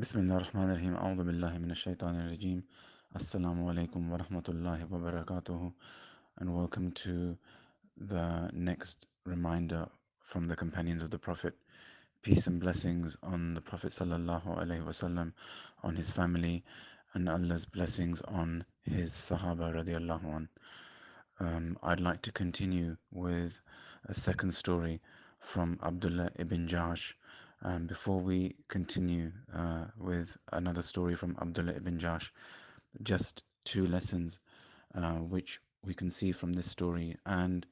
بسم الله الرحمن الرحيم أعوذ بالله من الشaitan الرجيم Assalamu alaikum wa rahmatullahi wa barakatuhu and welcome to the next reminder from the companions of the Prophet. Peace and blessings on the Prophet sallallahu alaihi wasallam, on his family, and Allah's blessings on his Sahaba radiallahu an. Um, I'd like to continue with a second story from Abdullah ibn Jahsh um, before we continue uh, with another story from Abdullah ibn Jahsh, just two lessons uh, which we can see from this story and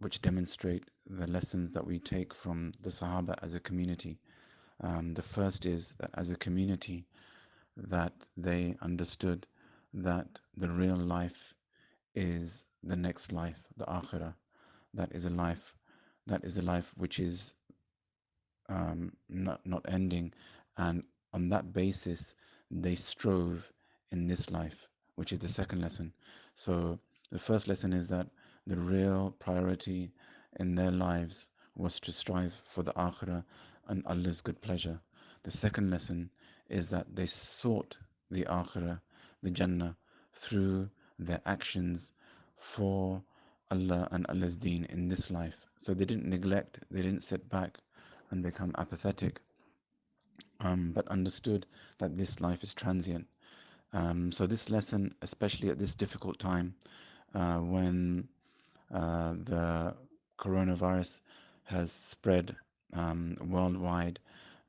which demonstrate the lessons that we take from the Sahaba as a community. Um, the first is that as a community, that they understood that the real life is the next life, the akhirah. That is a life, that is a life which is um, not, not ending. And on that basis, they strove in this life, which is the second lesson. So the first lesson is that the real priority in their lives was to strive for the akhirah and Allah's good pleasure. The second lesson is that they sought the akhirah, the Jannah, through their actions for Allah and Allah's deen in this life. So they didn't neglect, they didn't sit back and become apathetic, um, but understood that this life is transient. Um, so this lesson, especially at this difficult time, uh, when uh, the coronavirus has spread um, worldwide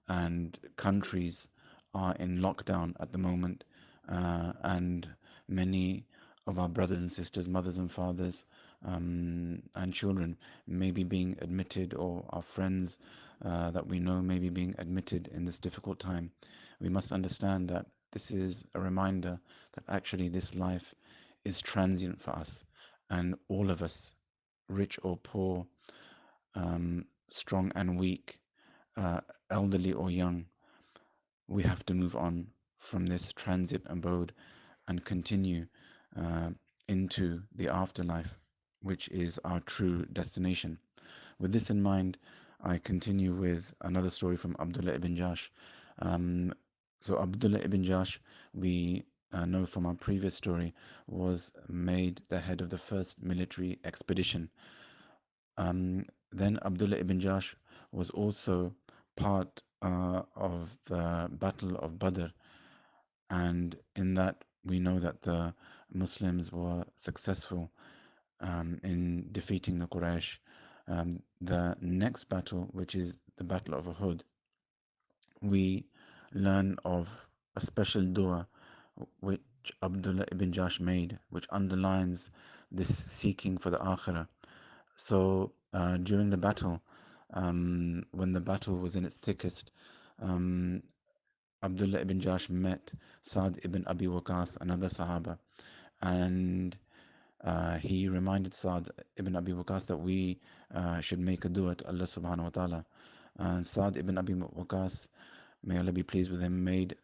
and countries are in lockdown at the moment, uh, and many of our brothers and sisters, mothers and fathers, um, and children maybe being admitted, or our friends uh, that we know may be being admitted in this difficult time. We must understand that this is a reminder that actually this life is transient for us, and all of us, rich or poor, um, strong and weak, uh, elderly or young, we have to move on from this transit abode and continue uh, into the afterlife, which is our true destination. With this in mind, I continue with another story from Abdullah ibn Jahsh. Um, so, Abdullah ibn Jahsh, we uh, know from our previous story, was made the head of the first military expedition. Um, then, Abdullah ibn Jahsh was also part uh, of the Battle of Badr, and in that we know that the Muslims were successful um, in defeating the Quraysh. Um, the next battle, which is the Battle of Uhud, we learn of a special dua which Abdullah ibn Jahsh made, which underlines this seeking for the Akhirah. So uh, during the battle, um, when the battle was in its thickest, um, Abdullah ibn Jahsh met Saad ibn Abi Waqas, another Sahaba, and uh, he reminded Saad ibn Abi Waqas that we uh, should make a dua to Allah subhanahu wa ta'ala. And Saad ibn Abi Waqas, may Allah be pleased with him, made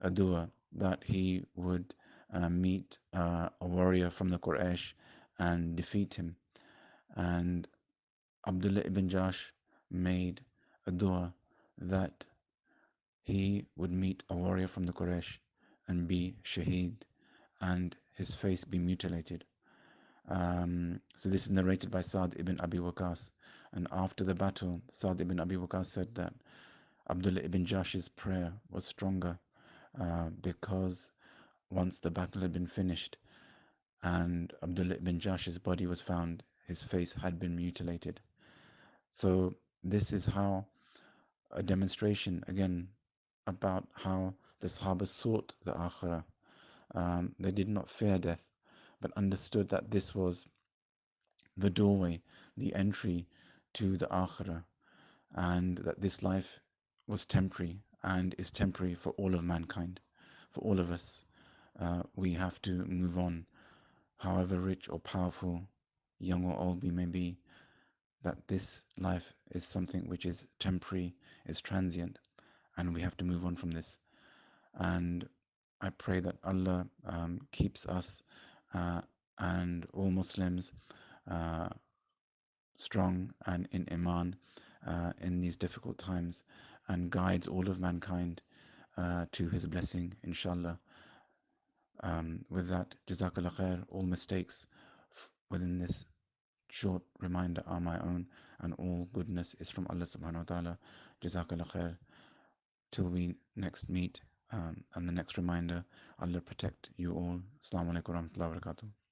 a dua that he would uh, meet uh, a warrior from the Quraysh and defeat him. And Abdullah ibn Jahsh made a dua that he would meet a warrior from the Quraysh and be shaheed and his face be mutilated. Um, so this is narrated by Saad ibn Abi Waqas. And after the battle, Saad ibn Abi Waqas said that Abdullah ibn Jahsh's prayer was stronger uh, because once the battle had been finished and Abdullah ibn Jahsh's body was found, his face had been mutilated. So this is how a demonstration again about how the Sahaba sought the Akhirah. Um, they did not fear death, but understood that this was the doorway, the entry to the Akhirah, and that this life was temporary and is temporary for all of mankind. For all of us, uh, we have to move on, however rich or powerful, young or old we may be, that this life is something which is temporary, is transient, and we have to move on from this. And I pray that Allah um, keeps us and all Muslims uh, strong and in Iman uh, in these difficult times and guides all of mankind uh, to his blessing, inshallah. Um, with that, Jazakallah khair, all mistakes within this short reminder are my own, and all goodness is from Allah subhanahu wa ta'ala. Jazakallah khair. Till we next meet um, and the next reminder, Allah protect you all. Assalamu alaikum wa rahmatullahi wa barakatuh.